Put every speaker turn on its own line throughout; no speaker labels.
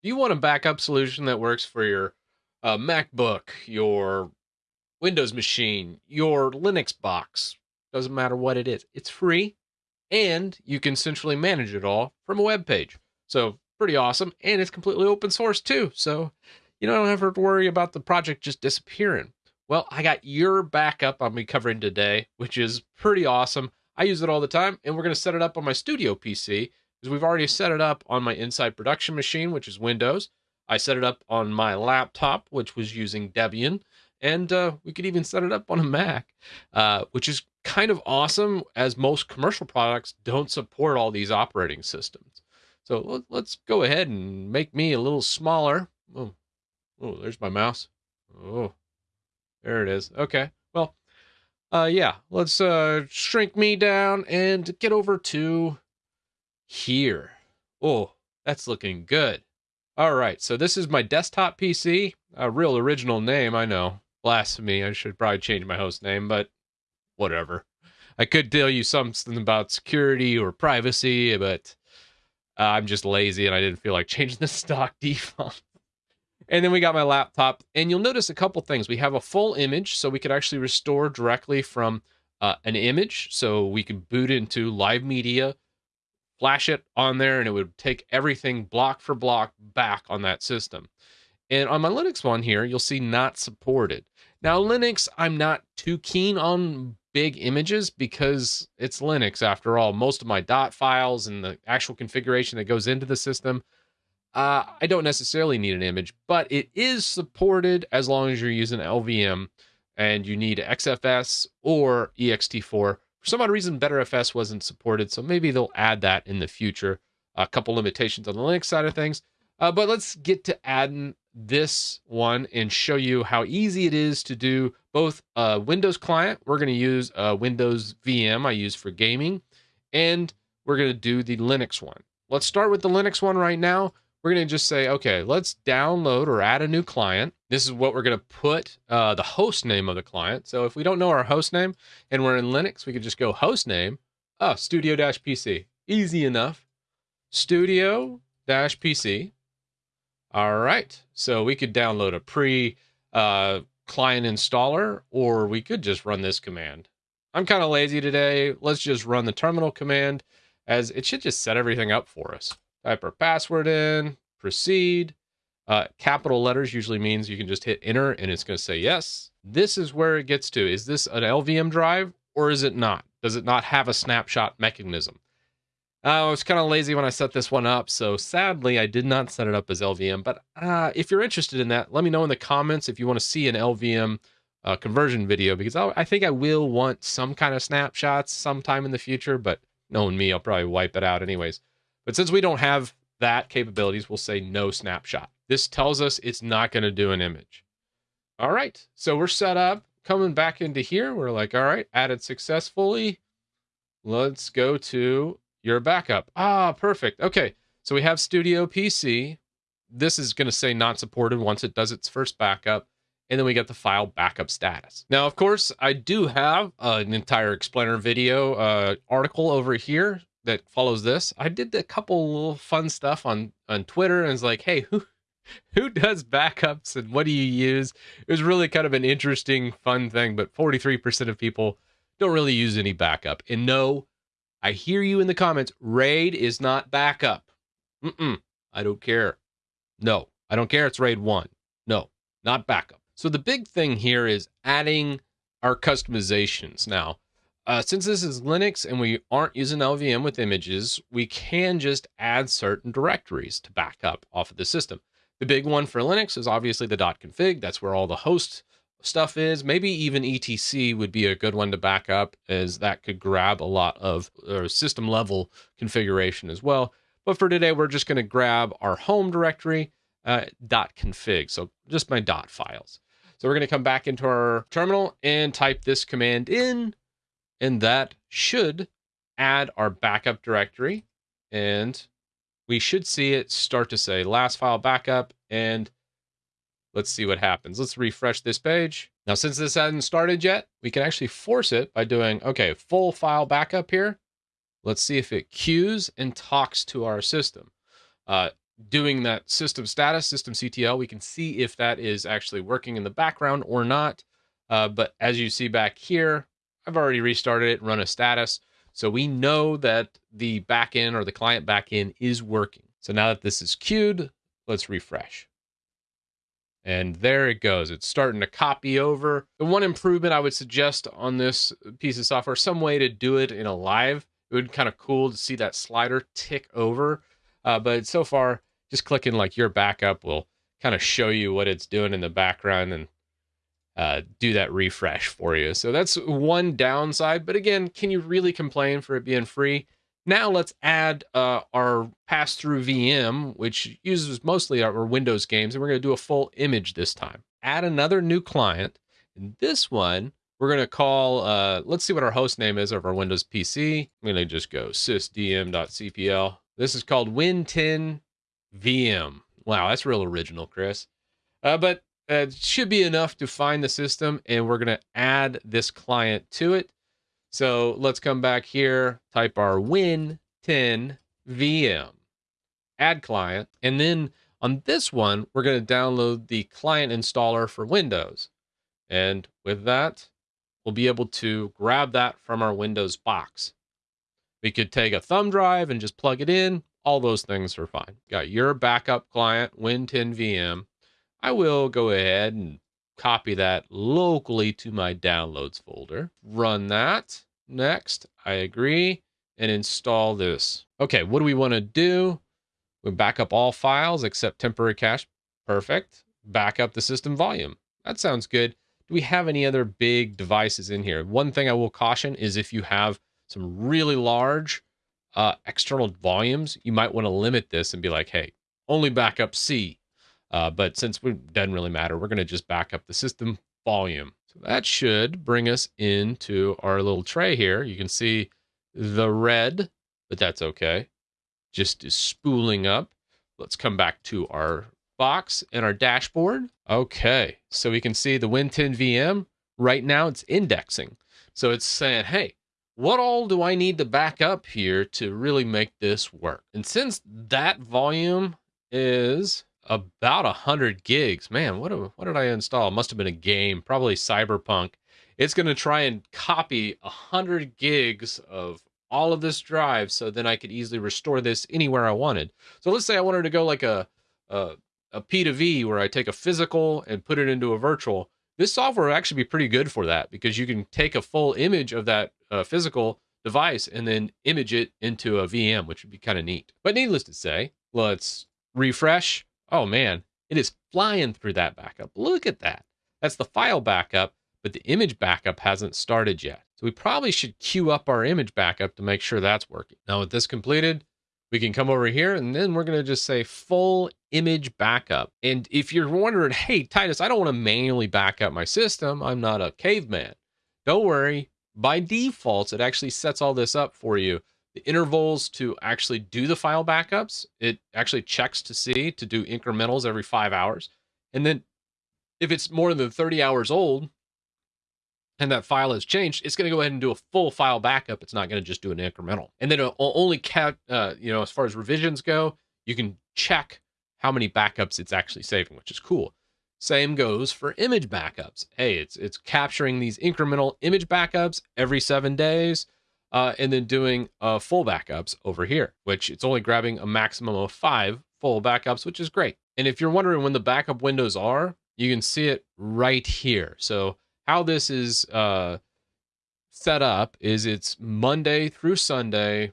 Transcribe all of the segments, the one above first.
You want a backup solution that works for your uh, MacBook, your Windows machine, your Linux box? Doesn't matter what it is. It's free and you can centrally manage it all from a web page. So, pretty awesome. And it's completely open source too. So, you don't have to worry about the project just disappearing. Well, I got UrBackup I'll be covering today, which is pretty awesome. I use it all the time, and we're going to set it up on my studio PC because we've already set it up on my Insight production machine, which is Windows. I set it up on my laptop, which was using Debian, and uh, we could even set it up on a Mac, uh, which is kind of awesome as most commercial products don't support all these operating systems. So let's go ahead and make me a little smaller. Oh, oh there's my mouse. Oh, there it is. Okay. Well, uh, yeah, let's uh, shrink me down and get over to here. Oh, that's looking good. All right, so this is my desktop PC. A real original name, I know. Blasphemy. I should probably change my host name, but whatever. I could tell you something about security or privacy, but uh, I'm just lazy and I didn't feel like changing the stock default. And then we got my laptop, and you'll notice a couple things. We have a full image, so we could actually restore directly from uh, an image. So we could boot into live media, flash it on there, and it would take everything block for block back on that system. And on my Linux one here, you'll see not supported. Now, Linux, I'm not too keen on big images because it's Linux after all. Most of my dot files and the actual configuration that goes into the system uh, I don't necessarily need an image, but it is supported as long as you're using LVM and you need XFS or ext4. For some odd reason, Btrfs wasn't supported, so maybe they'll add that in the future. A couple limitations on the Linux side of things. Uh, but let's get to adding this one and show you how easy it is to do both a Windows client. We're going to use a Windows VM I use for gaming, and we're going to do the Linux one. Let's start with the Linux one right now we're going to just say, okay, let's download or add a new client. This is what we're going to put uh, the host name of the client. So if we don't know our host name and we're in Linux, we could just go host name, oh, studio PC. Easy enough. Studio PC. All right. So we could download a pre uh, client installer, or we could just run this command. I'm kind of lazy today. Let's just run the terminal command as it should just set everything up for us type our password in, proceed. Uh, capital letters usually means you can just hit enter and it's going to say yes. This is where it gets to. Is this an LVM drive or is it not? Does it not have a snapshot mechanism? Uh, I was kind of lazy when I set this one up, so sadly I did not set it up as LVM. But uh, if you're interested in that, let me know in the comments if you want to see an LVM uh, conversion video because I'll, I think I will want some kind of snapshots sometime in the future. But knowing me, I'll probably wipe it out anyways. But since we don't have that capabilities, we'll say no snapshot. This tells us it's not going to do an image. All right, so we're set up. Coming back into here, we're like, all right, added successfully. Let's go to UrBackup. Ah, perfect. Okay, so we have Studio PC. This is going to say not supported once it does its first backup. And then we get the file backup status. Now, of course, I do have an entire explainer video uh, article over here that follows this. I did a couple little fun stuff on on Twitter, and it's like, hey, who who does backups and what do you use? It was really kind of an interesting, fun thing. But 43% of people don't really use any backup. And no, I hear you in the comments. RAID is not backup. Mm-mm, I don't care. No, I don't care. It's RAID 1. No, not backup. So the big thing here is adding our customizations. Now, uh, since this is Linux and we aren't using LVM with images, we can just add certain directories to back up off of the system. The big one for Linux is obviously the .config. That's where all the host stuff is. Maybe even etc would be a good one to back up as that could grab a lot of system level configuration as well. But for today, we're just going to grab our home directory uh, .config. So just my dot files. So we're going to come back into our terminal and type this command in and that should add our backup directory. And we should see it start to say last file backup. And let's see what happens. Let's refresh this page. Now, since this hasn't started yet, we can actually force it by doing, okay, full file backup here. Let's see if it queues and talks to our system. Uh, doing that system status, system CTL. We can see if that is actually working in the background or not. Uh, but as you see back here, I've already restarted it, and run a status. So we know that the backend or the client backend is working. So now that this is queued, let's refresh. And there it goes. It's starting to copy over. The one improvement I would suggest on this piece of software, some way to do it in a live, it would be kind of cool to see that slider tick over. Uh, but so far, just clicking like your backup will kind of show you what it's doing in the background and uh, do that refresh for you. So that's one downside. But again, can you really complain for it being free? Now let's add uh, our pass-through VM, which uses mostly our Windows games, and we're going to do a full image this time. Add another new client. And this one, we're going to call, uh, let's see what our host name is of our Windows PC. I'm going to just go sysdm.cpl. This is called Win10 VM. Wow, that's real original, Chris. Uh, but it should be enough to find the system, and we're going to add this client to it. So let's come back here, type our Win10 VM, add client, and then on this one, we're going to download the client installer for Windows. And with that, we'll be able to grab that from our Windows box. We could take a thumb drive and just plug it in. All those things are fine. Got UrBackup client, Win10 VM. I will go ahead and copy that locally to my downloads folder. Run that. Next, I agree and install this. Okay, what do we want to do? We back up all files except temporary cache. Perfect. Back up the system volume. That sounds good. Do we have any other big devices in here? One thing I will caution is if you have some really large uh, external volumes, you might want to limit this and be like, hey, only backup C uh, but since it doesn't really matter, we're going to just back up the system volume. So that should bring us into our little tray here. You can see the red, but that's okay. Just is spooling up. Let's come back to our box and our dashboard. Okay, so we can see the Win10 VM. Right now it's indexing. So it's saying, hey, what all do I need to back up here to really make this work? And since that volume is about a hundred gigs. Man, what what did I install? Must have been a game, probably Cyberpunk. It's going to try and copy a hundred gigs of all of this drive, so then I could easily restore this anywhere I wanted. So let's say I wanted to go like a a, a P to V, where I take a physical and put it into a virtual. This software will actually be pretty good for that because you can take a full image of that uh, physical device and then image it into a VM, which would be kind of neat. But needless to say, let's refresh Oh man, it is flying through that backup. Look at that. That's the file backup, but the image backup hasn't started yet. So we probably should queue up our image backup to make sure that's working. Now with this completed, we can come over here and then we're going to just say full image backup. And if you're wondering, hey, Titus, I don't want to manually back up my system. I'm not a caveman. Don't worry. By default, it actually sets all this up for you intervals to actually do the file backups. It actually checks to see to do incrementals every five hours. And then if it's more than 30 hours old and that file has changed, it's going to go ahead and do a full file backup. It's not going to just do an incremental. And then only cat, uh, you know, as far as revisions go, you can check how many backups it's actually saving, which is cool. Same goes for image backups. Hey, it's it's capturing these incremental image backups every seven days uh, and then doing uh, full backups over here, which it's only grabbing a maximum of five full backups, which is great. And if you're wondering when the backup windows are, you can see it right here. So how this is uh, set up is it's Monday through Sunday,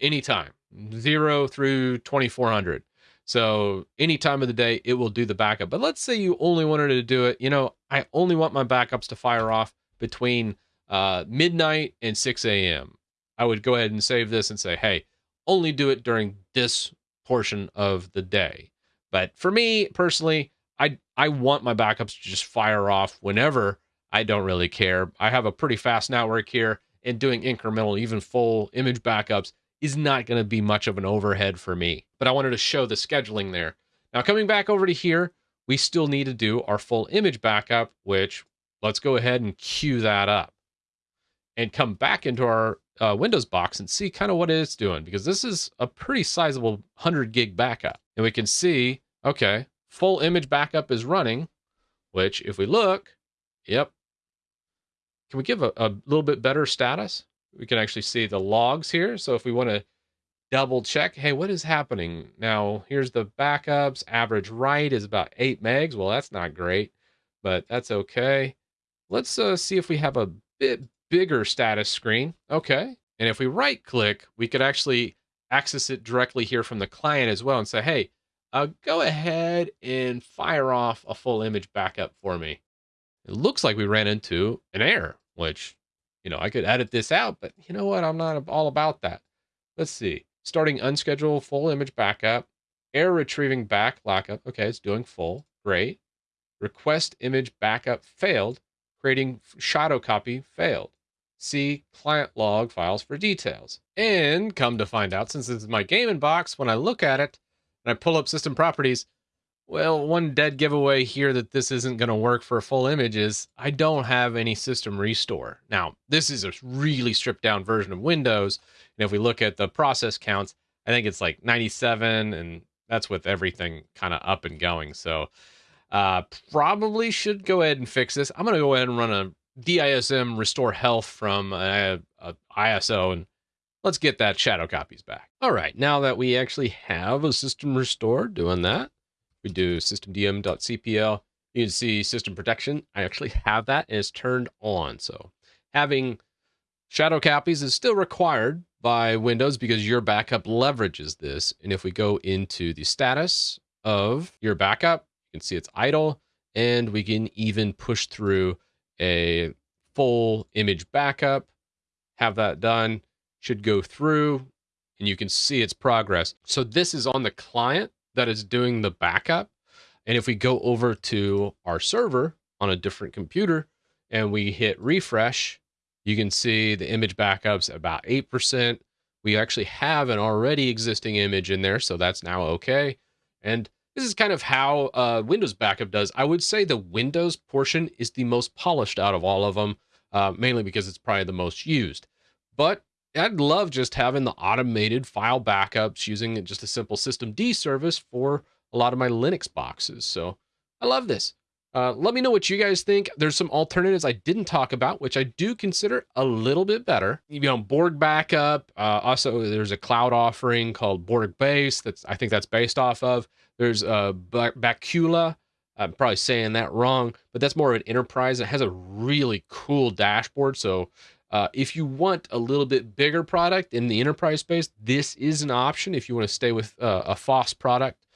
anytime, zero through 2400. So any time of the day, it will do the backup. But let's say you only wanted to do it, you know, I only want my backups to fire off between uh, midnight and 6 a.m. I would go ahead and save this and say, hey, only do it during this portion of the day. But for me personally, I I want my backups to just fire off whenever. I don't really care. I have a pretty fast network here, and doing incremental, even full image backups is not going to be much of an overhead for me. But I wanted to show the scheduling there. Now, coming back over to here, we still need to do our full image backup, which let's go ahead and queue that up and come back into our uh, Windows box and see kind of what it's doing because this is a pretty sizable 100 gig backup. And we can see, okay, full image backup is running, which if we look, yep. Can we give a, a little bit better status? We can actually see the logs here. So if we want to double check, hey, what is happening? Now, here's the backups. Average write is about 8 megs. Well, that's not great, but that's okay. Let's uh, see if we have a bit bigger status screen. Okay. And if we right click, we could actually access it directly here from the client as well and say, hey, uh, go ahead and fire off a full image backup for me. It looks like we ran into an error, which, you know, I could edit this out, but you know what? I'm not all about that. Let's see. Starting unscheduled full image backup, error retrieving back lockup. Okay, it's doing full. Great. Request image backup failed. Creating shadow copy failed. See client log files for details. And come to find out, since this is my gaming box, when I look at it and I pull up system properties, well, one dead giveaway here that this isn't going to work for a full image is I don't have any system restore. Now, this is a really stripped down version of Windows. And if we look at the process counts, I think it's like 97, and that's with everything kind of up and going. So, uh, probably should go ahead and fix this. I'm going to go ahead and run a DISM restore health from a, ISO and let's get that shadow copies back. All right, now that we actually have a system restore doing that, we do systemdm.cpl. You can see system protection. I actually have that and it's turned on. So having shadow copies is still required by Windows because UrBackup leverages this. And if we go into the status of UrBackup, you can see it's idle and we can even push through a full image backup, have that done, should go through and you can see its progress. So this is on the client that is doing the backup. And if we go over to our server on a different computer and we hit refresh, you can see the image backups about 8%. We actually have an already existing image in there, so that's now okay. And this is kind of how uh, Windows backup does. I would say the Windows portion is the most polished out of all of them, uh, mainly because it's probably the most used. But I'd love just having the automated file backups using just a simple systemd service for a lot of my Linux boxes. So I love this. Uh, let me know what you guys think. There's some alternatives I didn't talk about, which I do consider a little bit better. You know, Borg backup. Uh, also, there's a cloud offering called BorgBase. That's I think that's based off of. There's uh, Bacula. I'm probably saying that wrong, but that's more of an enterprise. It has a really cool dashboard. So uh, if you want a little bit bigger product in the enterprise space, this is an option if you want to stay with uh, a FOSS product.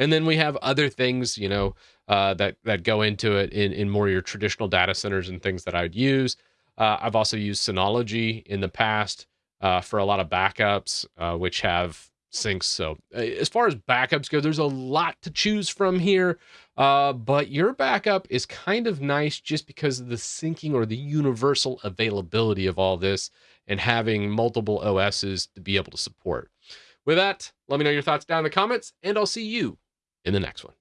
And then we have other things, you know, uh, that that go into it in in more your traditional data centers and things that I'd use. Uh, I've also used Synology in the past uh, for a lot of backups, uh, which have syncs. So as far as backups go, there's a lot to choose from here. Uh, but UrBackup is kind of nice just because of the syncing or the universal availability of all this and having multiple OSs to be able to support. With that, let me know your thoughts down in the comments, and I'll see you in the next one.